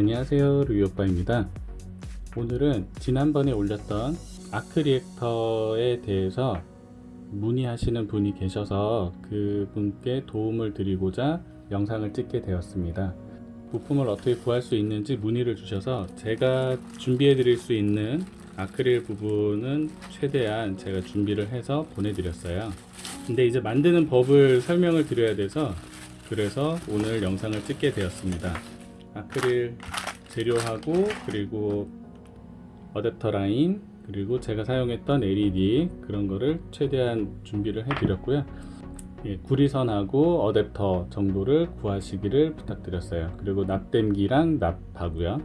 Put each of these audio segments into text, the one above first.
안녕하세요 루이오빠입니다. 오늘은 지난번에 올렸던 아크 리액터에 대해서 문의하시는 분이 계셔서 그분께 도움을 드리고자 영상을 찍게 되었습니다. 부품을 어떻게 구할 수 있는지 문의를 주셔서 제가 준비해 드릴 수 있는 아크릴 부분은 최대한 제가 준비를 해서 보내드렸어요. 근데 이제 만드는 법을 설명을 드려야 돼서 그래서 오늘 영상을 찍게 되었습니다 아크릴 재료하고 그리고 어댑터 라인 그리고 제가 사용했던 LED 그런 거를 최대한 준비를 해 드렸고요. 예, 구리선하고 어댑터 정도를 구하시기를 부탁드렸어요. 그리고 납땜기랑 납하고요.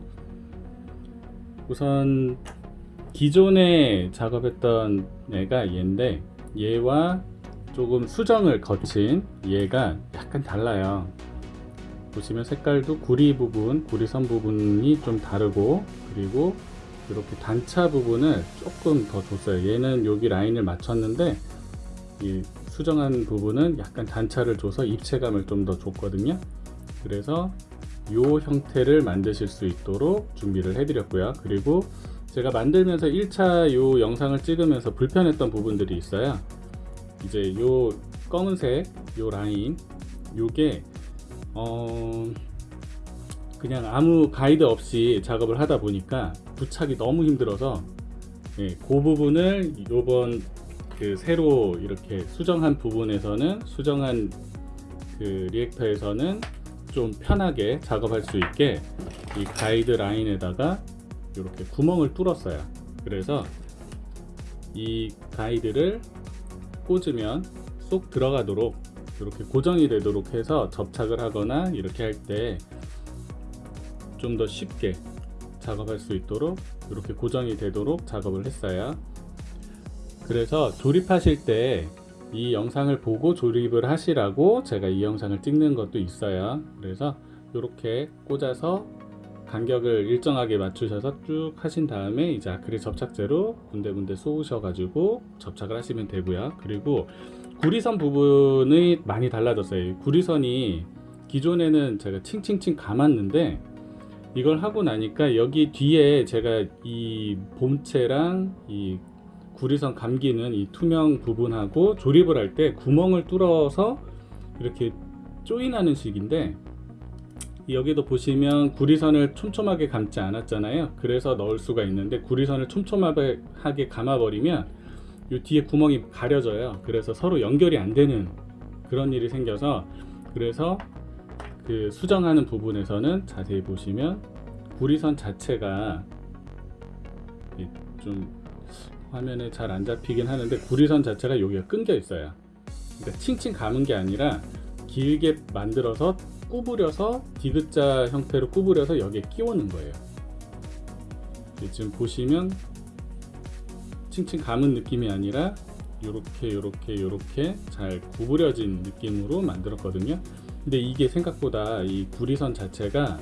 우선 기존에 작업했던 애가 얘인데 얘와 조금 수정을 거친 얘가 약간 달라요 보시면 색깔도 구리 부분 구리선 부분이 좀 다르고 그리고 이렇게 단차 부분을 조금 더 줬어요. 얘는 여기 라인을 맞췄는데 이 수정한 부분은 약간 단차를 줘서 입체감을 좀 더 줬거든요. 그래서 이 형태를 만드실 수 있도록 준비를 해 드렸고요. 그리고 제가 만들면서 1차 요 영상을 찍으면서 불편했던 부분들이 있어요. 이제 요 검은색 요 라인 요게 어 그냥 아무 가이드 없이 작업을 하다 보니까 부착이 너무 힘들어서 예, 그 부분을 요번 그 새로 이렇게 수정한 부분에서는 수정한 그 리액터에서는 좀 편하게 작업할 수 있게 이 가이드 라인에다가 이렇게 구멍을 뚫었어요. 그래서 이 가이드를 꽂으면 쏙 들어가도록 이렇게 고정이 되도록 해서 접착을 하거나 이렇게 할 때 좀 더 쉽게 작업할 수 있도록 이렇게 고정이 되도록 작업을 했어요. 그래서 조립하실 때 이 영상을 보고 조립을 하시라고 제가 이 영상을 찍는 것도 있어요. 그래서 이렇게 꽂아서 간격을 일정하게 맞추셔서 쭉 하신 다음에 이제 아크릴 접착제로 군데군데 쏘으셔 가지고 접착을 하시면 되고요. 그리고 구리선 부분이 많이 달라졌어요. 구리선이 기존에는 제가 칭칭칭 감았는데 이걸 하고 나니까 여기 뒤에 제가 이 본체랑 이 구리선 감기는 이 투명 부분하고 조립을 할 때 구멍을 뚫어서 이렇게 조인하는 식인데 여기도 보시면 구리선을 촘촘하게 감지 않았잖아요. 그래서 넣을 수가 있는데 구리선을 촘촘하게 감아버리면 이 뒤에 구멍이 가려져요. 그래서 서로 연결이 안 되는 그런 일이 생겨서 그래서 그 수정하는 부분에서는 자세히 보시면 구리선 자체가 좀 화면에 잘 안 잡히긴 하는데 구리선 자체가 여기가 끊겨 있어요. 그러니까 칭칭 감은 게 아니라 길게 만들어서 구부려서 디귿자 형태로 구부려서 여기에 끼우는 거예요. 지금 보시면 칭칭 감은 느낌이 아니라 이렇게 이렇게 이렇게 잘 구부려진 느낌으로 만들었거든요. 근데 이게 생각보다 이 구리선 자체가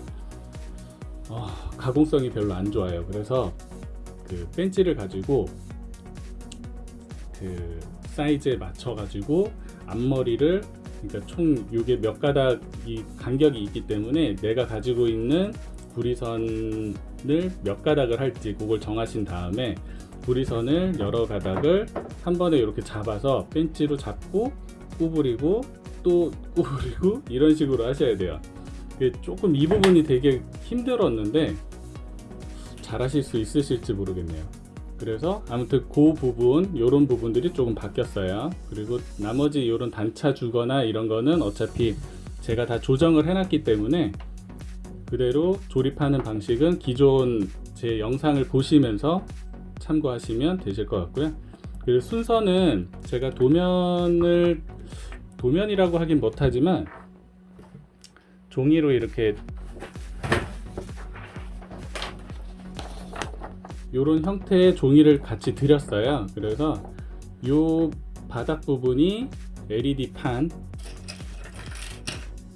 어, 가공성이 별로 안 좋아요. 그래서 그 벤치를 가지고 그 사이즈에 맞춰 가지고 앞머리를 그러니까 총 이게 몇 가닥 이 간격이 있기 때문에 내가 가지고 있는 구리선을 몇 가닥을 할지 그걸 정하신 다음에 구리선을 여러 가닥을 한 번에 이렇게 잡아서 벤치로 잡고 구부리고 또 구부리고 이런 식으로 하셔야 돼요. 조금 이 부분이 되게 힘들었는데 잘 하실 수 있으실지 모르겠네요. 그래서 아무튼 그 부분 이런 부분들이 조금 바뀌었어요. 그리고 나머지 이런 단차 주거나 이런 거는 어차피 제가 다 조정을 해놨기 때문에 그대로 조립하는 방식은 기존 제 영상을 보시면서 참고하시면 되실 것 같고요. 그리고 순서는 제가 도면을 도면이라고 하긴 못하지만 종이로 이렇게 이런 형태의 종이를 같이 드렸어요. 그래서 이 바닥 부분이 LED 판.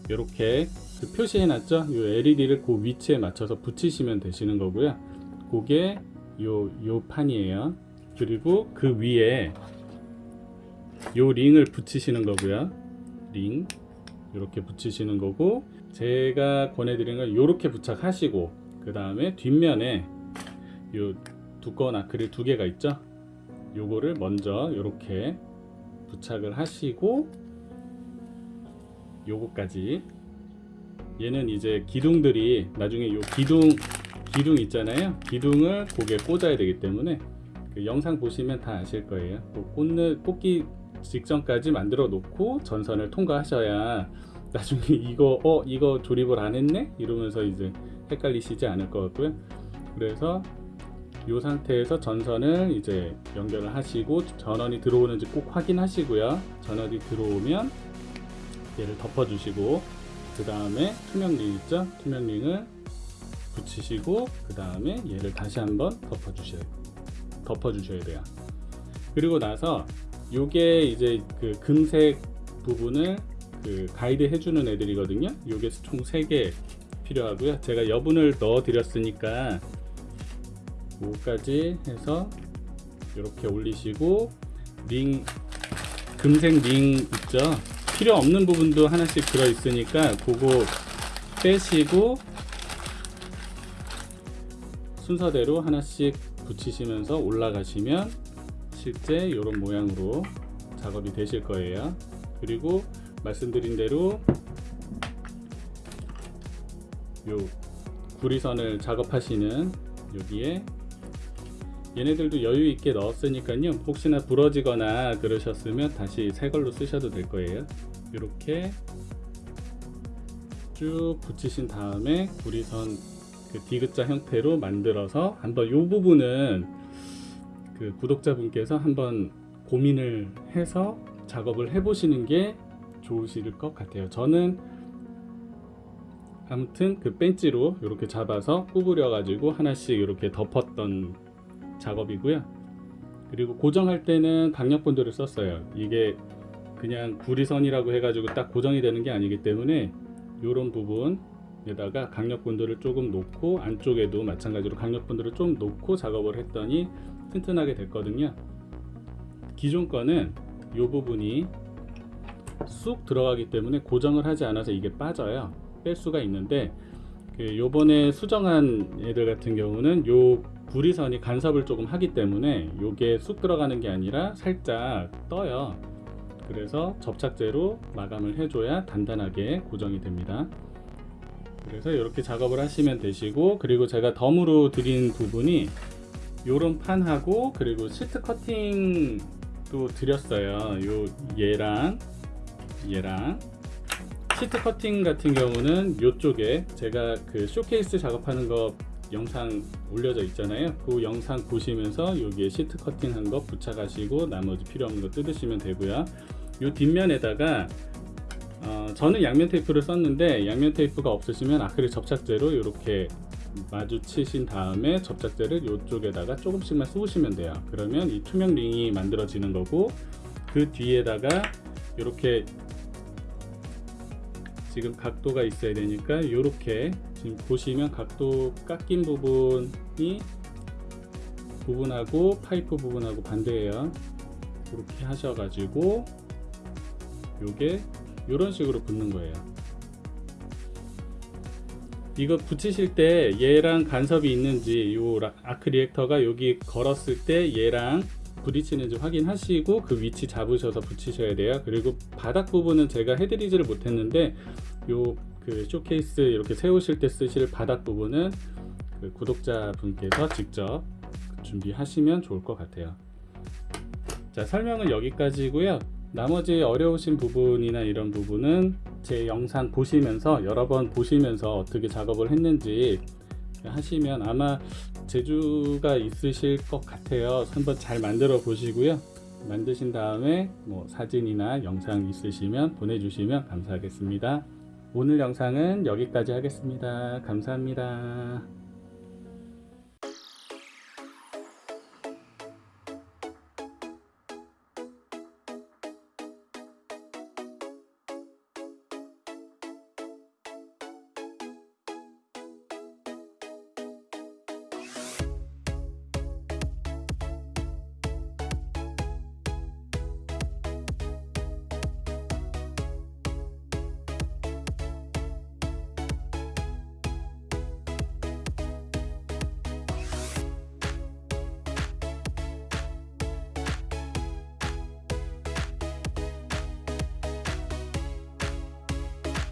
이렇게 그 표시해 놨죠? 이 LED를 그 위치에 맞춰서 붙이시면 되시는 거고요. 그게 요, 요 판이에요. 그리고 그 위에 요 링을 붙이시는 거고요. 링. 이렇게 붙이시는 거고 제가 권해드리는 건 이렇게 부착하시고 그 다음에 뒷면에 요 두꺼운 아크릴 두 개가 있죠? 요거를 먼저 이렇게 부착을 하시고 요거까지. 얘는 이제 기둥들이 나중에 요 기둥 기둥 있잖아요. 기둥을 고개 꽂아야 되기 때문에 그 영상 보시면 다 아실 거예요. 그 꽂는 꽂기 직전까지 만들어 놓고 전선을 통과하셔야 나중에 이거 어 이거 조립을 안 했네? 이러면서 이제 헷갈리시지 않을 것 같고요. 그래서 이 상태에서 전선을 이제 연결을 하시고 전원이 들어오는지 꼭 확인하시고요. 전원이 들어오면 얘를 덮어 주시고 그 다음에 투명링 있죠? 투명링을 붙이시고 그 다음에 얘를 다시 한번 덮어 주셔야 덮어 주셔야 돼요. 그리고 나서 요게 이제 그 금색 부분을 그 가이드 해주는 애들이거든요. 요게 총 3개 필요하고요. 제가 여분을 넣어 드렸으니까 요까지 해서 이렇게 올리시고 링 금색 링 있죠? 필요 없는 부분도 하나씩 들어 있으니까 그거 빼시고 순서대로 하나씩 붙이시면서 올라가시면 실제 이런 모양으로 작업이 되실 거예요. 그리고 말씀드린 대로 요 구리선을 작업하시는 여기에 얘네들도 여유 있게 넣었으니까요. 혹시나 부러지거나 그러셨으면 다시 새 걸로 쓰셔도 될 거예요. 이렇게 쭉 붙이신 다음에 구리선 그 디귿자 형태로 만들어서 한번 이 부분은 그 구독자분께서 한번 고민을 해서 작업을 해 보시는 게 좋으실 것 같아요. 저는 아무튼 그 벤치로 이렇게 잡아서 구부려 가지고 하나씩 이렇게 덮었던 작업이고요. 그리고 고정할 때는 강력본드를 썼어요. 이게 그냥 구리선이라고 해가지고 딱 고정이 되는 게 아니기 때문에 이런 부분 에다가 강력 본드를 조금 놓고 안쪽에도 마찬가지로 강력 본드를 좀 놓고 작업을 했더니 튼튼하게 됐거든요. 기존 거는 이 부분이 쑥 들어가기 때문에 고정을 하지 않아서 이게 빠져요. 뺄 수가 있는데 그 요번에 수정한 애들 같은 경우는 요 구리선이 간섭을 조금 하기 때문에 요게 쑥 들어가는 게 아니라 살짝 떠요. 그래서 접착제로 마감을 해줘야 단단하게 고정이 됩니다 그래서 이렇게 작업을 하시면 되시고 그리고 제가 덤으로 드린 부분이 요런 판하고 그리고 시트 커팅도 드렸어요. 요 얘랑 얘랑. 시트 커팅 같은 경우는 이쪽에 제가 그 쇼케이스 작업하는 거 영상 올려져 있잖아요. 그 영상 보시면서 여기에 시트 커팅 한 거 부착하시고 나머지 필요 없는 거 뜯으시면 되고요. 이 뒷면에다가 어, 저는 양면 테이프를 썼는데 양면 테이프가 없으시면 아크릴 접착제로 이렇게 마주치신 다음에 접착제를 이쪽에다가 조금씩만 쏘시면 돼요. 그러면 이 투명 링이 만들어지는 거고 그 뒤에다가 이렇게 지금 각도가 있어야 되니까 이렇게 지금 보시면 각도 깎인 부분이 부분하고 파이프 부분하고 반대예요. 그렇게 하셔가지고 요게 이런 식으로 붙는 거예요. 이거 붙이실 때 얘랑 간섭이 있는지 요 아크 리액터가 여기 걸었을 때 얘랑 부딪히는지 확인하시고 그 위치 잡으셔서 붙이셔야 돼요. 그리고 바닥 부분은 제가 해드리지를 못했는데 요 그 쇼케이스 이렇게 세우실 때 쓰실 바닥 부분은 그 구독자 분께서 직접 준비하시면 좋을 것 같아요. 자 설명은 여기까지고요 나머지 어려우신 부분이나 이런 부분은 제 영상 보시면서 여러 번 보시면서 어떻게 작업을 했는지 하시면 아마 재주가 있으실 것 같아요. 한번 잘 만들어 보시고요. 만드신 다음에 뭐 사진이나 영상 있으시면 보내주시면 감사하겠습니다. 오늘 영상은 여기까지 하겠습니다. 감사합니다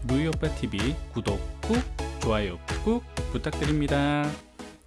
루이오빠 TV 구독 꾹 좋아요 꾹 부탁드립니다.